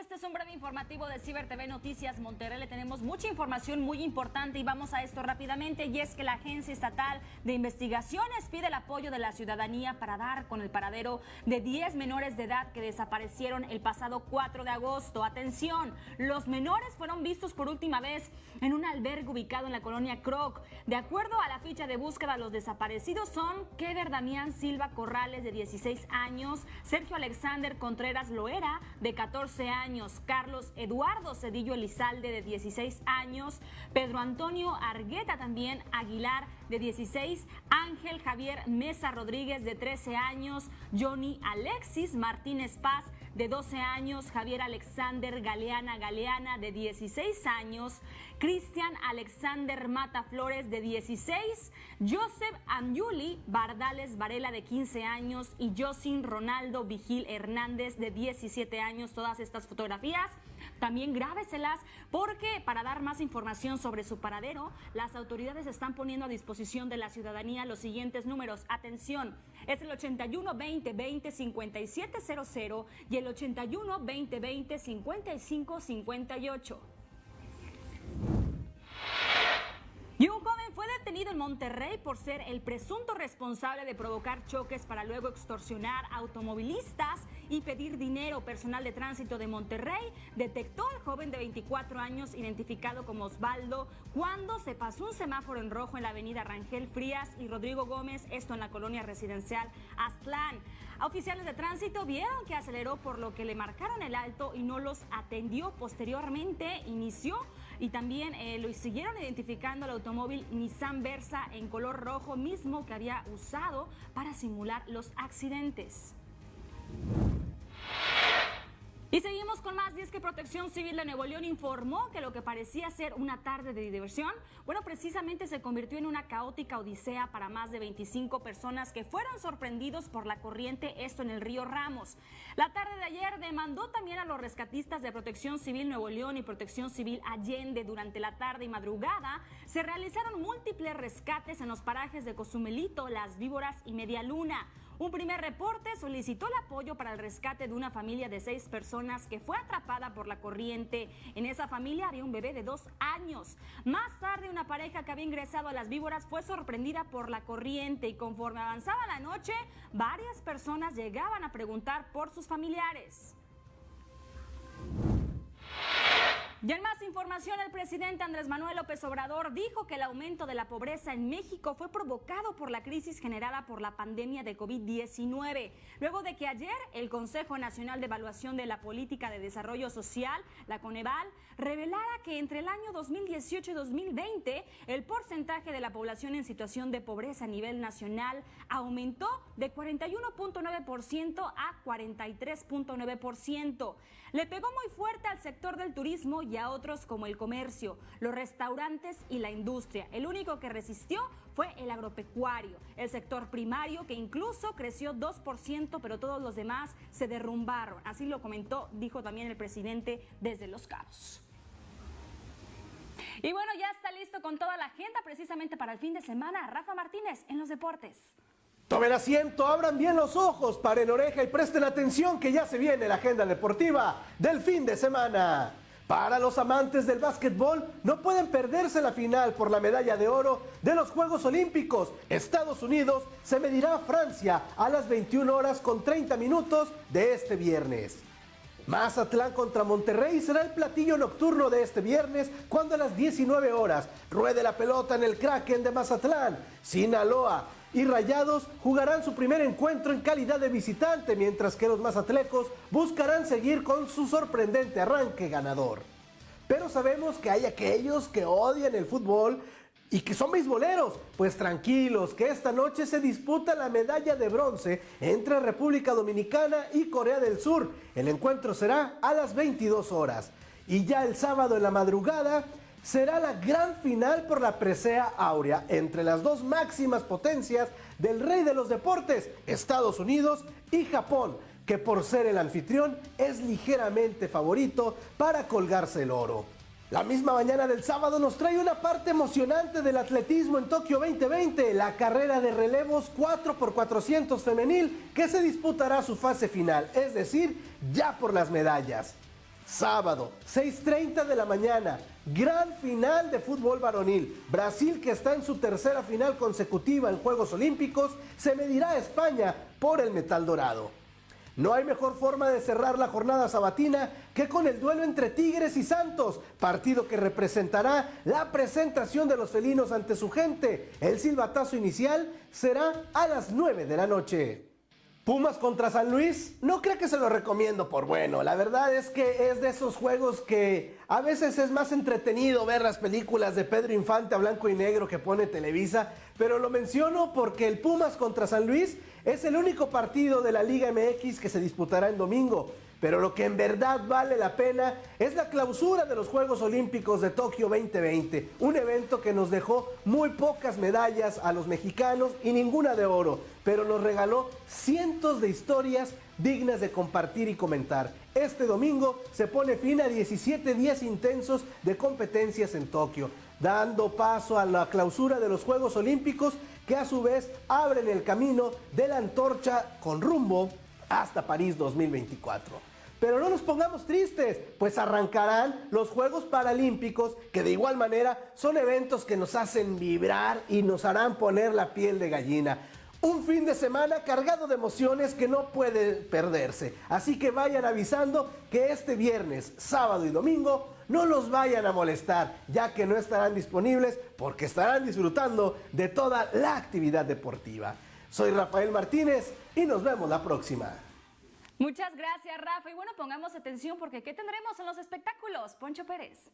este es un breve informativo de Ciber TV Noticias Monterrey. Le tenemos mucha información muy importante y vamos a esto rápidamente. Y es que la Agencia Estatal de Investigaciones pide el apoyo de la ciudadanía para dar con el paradero de 10 menores de edad que desaparecieron el pasado 4 de agosto. Atención, los menores fueron vistos por última vez en un albergue ubicado en la colonia Croc. De acuerdo a la ficha de búsqueda, los desaparecidos son Kever Damián Silva Corrales, de 16 años, Sergio Alexander Contreras Loera, de 14 años, Carlos Eduardo Cedillo Elizalde de 16 años, Pedro Antonio Argueta también Aguilar de 16, Ángel Javier Mesa Rodríguez de 13 años, Johnny Alexis Martínez Paz de 12 años, Javier Alexander Galeana Galeana de 16 años, Cristian Alexander Mata Flores de 16, Joseph Amyuli Bardales Varela de 15 años y Josin Ronaldo Vigil Hernández de 17 años. Todas estas fotografías también grábeselas porque para dar más información sobre su paradero, las autoridades están poniendo a disposición de la ciudadanía los siguientes números. Atención, es el 81 20 20 5700 y el 81 20 20 55 58. Y un joven fue detenido en Monterrey por ser el presunto responsable de provocar choques para luego extorsionar automovilistas y pedir dinero. Personal de tránsito de Monterrey detectó al joven de 24 años identificado como Osvaldo cuando se pasó un semáforo en rojo en la avenida Rangel Frías y Rodrigo Gómez, esto en la colonia residencial Aztlán. Oficiales de tránsito vieron que aceleró por lo que le marcaron el alto y no los atendió. Posteriormente inició y también eh, lo siguieron identificando el automóvil Nissan Versa en color rojo mismo que había usado para simular los accidentes. Y seguimos con más, y es que Protección Civil de Nuevo León informó que lo que parecía ser una tarde de diversión, bueno, precisamente se convirtió en una caótica odisea para más de 25 personas que fueron sorprendidos por la corriente, esto en el río Ramos. La tarde de ayer demandó también a los rescatistas de Protección Civil Nuevo León y Protección Civil Allende. Durante la tarde y madrugada se realizaron múltiples rescates en los parajes de Cozumelito, Las Víboras y Media Luna. Un primer reporte solicitó el apoyo para el rescate de una familia de seis personas que fue atrapada por la corriente. En esa familia había un bebé de dos años. Más tarde, una pareja que había ingresado a las víboras fue sorprendida por la corriente y conforme avanzaba la noche, varias personas llegaban a preguntar por sus familiares. Información, el presidente Andrés Manuel López Obrador dijo que el aumento de la pobreza en México fue provocado por la crisis generada por la pandemia de COVID-19. Luego de que ayer el Consejo Nacional de Evaluación de la Política de Desarrollo Social, la Coneval, revelara que entre el año 2018 y 2020 el porcentaje de la población en situación de pobreza a nivel nacional aumentó de 41.9% a 43.9%. Le pegó muy fuerte al sector del turismo y a otros como el comercio, los restaurantes y la industria. El único que resistió fue el agropecuario, el sector primario que incluso creció 2%, pero todos los demás se derrumbaron. Así lo comentó, dijo también el presidente desde Los Cabos. Y bueno, ya está listo con toda la agenda precisamente para el fin de semana. Rafa Martínez en los deportes. Tomen asiento, abran bien los ojos, paren oreja y presten atención que ya se viene la agenda deportiva del fin de semana. Para los amantes del básquetbol, no pueden perderse la final por la medalla de oro de los Juegos Olímpicos. Estados Unidos se medirá a Francia a las 21 horas con 30 minutos de este viernes. Mazatlán contra Monterrey será el platillo nocturno de este viernes cuando a las 19 horas ruede la pelota en el Kraken de Mazatlán. Sinaloa y Rayados jugarán su primer encuentro en calidad de visitante, mientras que los mazatlecos buscarán seguir con su sorprendente arranque ganador. Pero sabemos que hay aquellos que odian el fútbol y que son beisboleros. Pues tranquilos, que esta noche se disputa la medalla de bronce entre República Dominicana y Corea del Sur. El encuentro será a las 22 horas. Y ya el sábado en la madrugada será la gran final por la presea áurea entre las dos máximas potencias del rey de los deportes, Estados Unidos y Japón, que por ser el anfitrión es ligeramente favorito para colgarse el oro. La misma mañana del sábado nos trae una parte emocionante del atletismo en Tokio 2020, la carrera de relevos 4x400 femenil que se disputará su fase final, es decir, ya por las medallas. Sábado, 6.30 de la mañana, gran final de fútbol varonil. Brasil, que está en su tercera final consecutiva en Juegos Olímpicos, se medirá a España por el metal dorado. No hay mejor forma de cerrar la jornada sabatina que con el duelo entre Tigres y Santos, partido que representará la presentación de los felinos ante su gente. El silbatazo inicial será a las 9 de la noche. Pumas contra San Luis, no creo que se lo recomiendo por bueno. La verdad es que es de esos juegos que a veces es más entretenido ver las películas de Pedro Infante a blanco y negro que pone Televisa, pero lo menciono porque el Pumas contra San Luis es el único partido de la Liga MX que se disputará en domingo. Pero lo que en verdad vale la pena es la clausura de los Juegos Olímpicos de Tokio 2020, un evento que nos dejó muy pocas medallas a los mexicanos y ninguna de oro, pero nos regaló cientos de historias dignas de compartir y comentar. Este domingo se pone fin a 17 días intensos de competencias en Tokio, dando paso a la clausura de los Juegos Olímpicos que a su vez abren el camino de la antorcha con rumbo hasta París 2024. Pero no nos pongamos tristes, pues arrancarán los Juegos Paralímpicos, que de igual manera son eventos que nos hacen vibrar y nos harán poner la piel de gallina. Un fin de semana cargado de emociones que no puede perderse. Así que vayan avisando que este viernes, sábado y domingo no los vayan a molestar, ya que no estarán disponibles porque estarán disfrutando de toda la actividad deportiva. Soy Rafael Martínez y nos vemos la próxima. Muchas gracias, Rafa. Y bueno, pongamos atención porque ¿qué tendremos en los espectáculos? Poncho Pérez.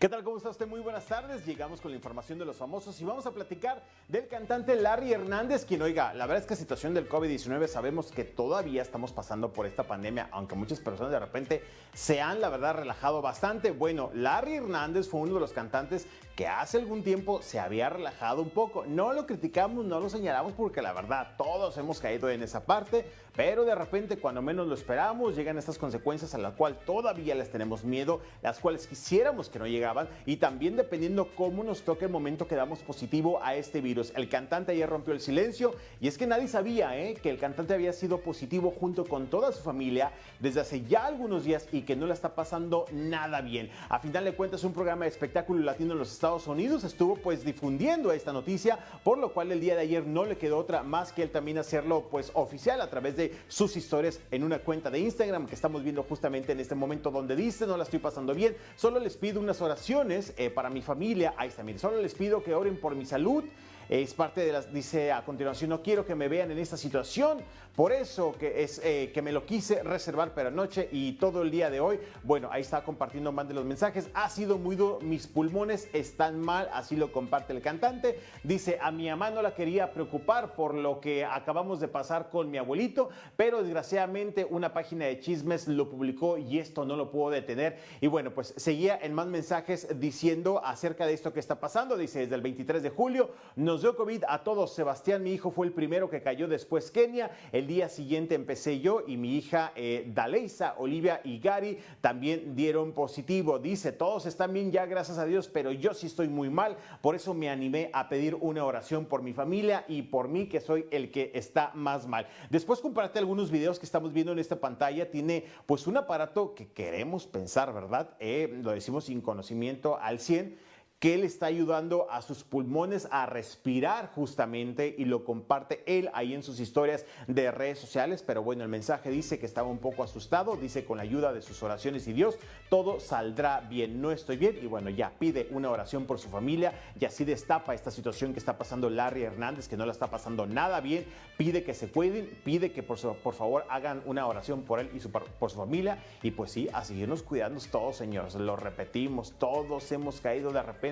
¿Qué tal? ¿Cómo está usted? Muy buenas tardes. Llegamos con la información de los famosos y vamos a platicar del cantante Larry Hernández, quien, oiga, la verdad es que situación del COVID-19 sabemos que todavía estamos pasando por esta pandemia, aunque muchas personas de repente se han, la verdad, relajado bastante. Bueno, Larry Hernández fue uno de los cantantes que hace algún tiempo se había relajado un poco. No lo criticamos, no lo señalamos porque la verdad todos hemos caído en esa parte, pero de repente cuando menos lo esperamos llegan estas consecuencias a las cuales todavía les tenemos miedo, las cuales quisiéramos que no llegaban y también dependiendo cómo nos toque el momento que damos positivo a este virus. El cantante ayer rompió el silencio y es que nadie sabía ¿eh? que el cantante había sido positivo junto con toda su familia desde hace ya algunos días y que no le está pasando nada bien. A final de cuentas un programa de espectáculo latino en los Estados Estados Unidos estuvo pues difundiendo esta noticia, por lo cual el día de ayer no le quedó otra más que él también hacerlo pues oficial a través de sus historias en una cuenta de Instagram que estamos viendo justamente en este momento donde dice no la estoy pasando bien, solo les pido unas oraciones eh, para mi familia, ahí está, mire, solo les pido que oren por mi salud, es parte de las, dice a continuación, no quiero que me vean en esta situación, por eso que, es, eh, que me lo quise reservar para anoche y todo el día de hoy. Bueno, ahí está compartiendo más de los mensajes. Ha sido muy duro, mis pulmones están mal, así lo comparte el cantante. Dice, a mi mamá no la quería preocupar por lo que acabamos de pasar con mi abuelito, pero desgraciadamente una página de chismes lo publicó y esto no lo puedo detener. Y bueno, pues seguía en más mensajes diciendo acerca de esto que está pasando. Dice, desde el 23 de julio nos dio COVID a todos. Sebastián, mi hijo, fue el primero que cayó después Kenia. El día siguiente empecé yo y mi hija eh, Daleisa, Olivia y Gary también dieron positivo. Dice, todos están bien ya, gracias a Dios, pero yo sí estoy muy mal. Por eso me animé a pedir una oración por mi familia y por mí, que soy el que está más mal. Después comparte algunos videos que estamos viendo en esta pantalla. Tiene pues un aparato que queremos pensar, ¿verdad? Eh, lo decimos sin conocimiento al 100 que él está ayudando a sus pulmones a respirar justamente y lo comparte él ahí en sus historias de redes sociales. Pero bueno, el mensaje dice que estaba un poco asustado, dice con la ayuda de sus oraciones y Dios, todo saldrá bien, no estoy bien y bueno, ya pide una oración por su familia y así destapa esta situación que está pasando Larry Hernández, que no la está pasando nada bien, pide que se cuiden, pide que por, por favor hagan una oración por él y su, por su familia. Y pues sí, a seguirnos cuidando todos, señores, lo repetimos, todos hemos caído de repente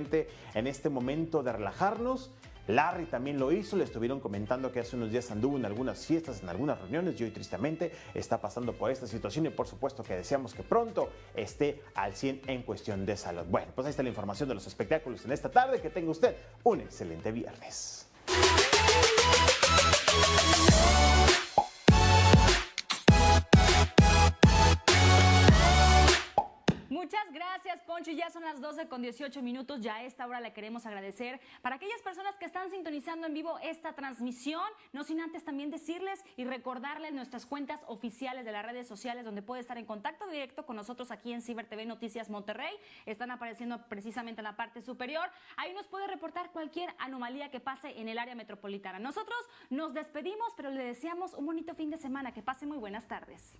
en este momento de relajarnos. Larry también lo hizo, le estuvieron comentando que hace unos días anduvo en algunas fiestas, en algunas reuniones y hoy tristemente está pasando por esta situación y por supuesto que deseamos que pronto esté al 100 en cuestión de salud. Bueno, pues ahí está la información de los espectáculos en esta tarde, que tenga usted un excelente viernes. ya son las 12 con 18 minutos. Ya a esta hora le queremos agradecer para aquellas personas que están sintonizando en vivo esta transmisión. No sin antes también decirles y recordarles nuestras cuentas oficiales de las redes sociales donde puede estar en contacto directo con nosotros aquí en Ciber TV Noticias Monterrey. Están apareciendo precisamente en la parte superior. Ahí nos puede reportar cualquier anomalía que pase en el área metropolitana. Nosotros nos despedimos, pero le deseamos un bonito fin de semana. Que pase muy buenas tardes.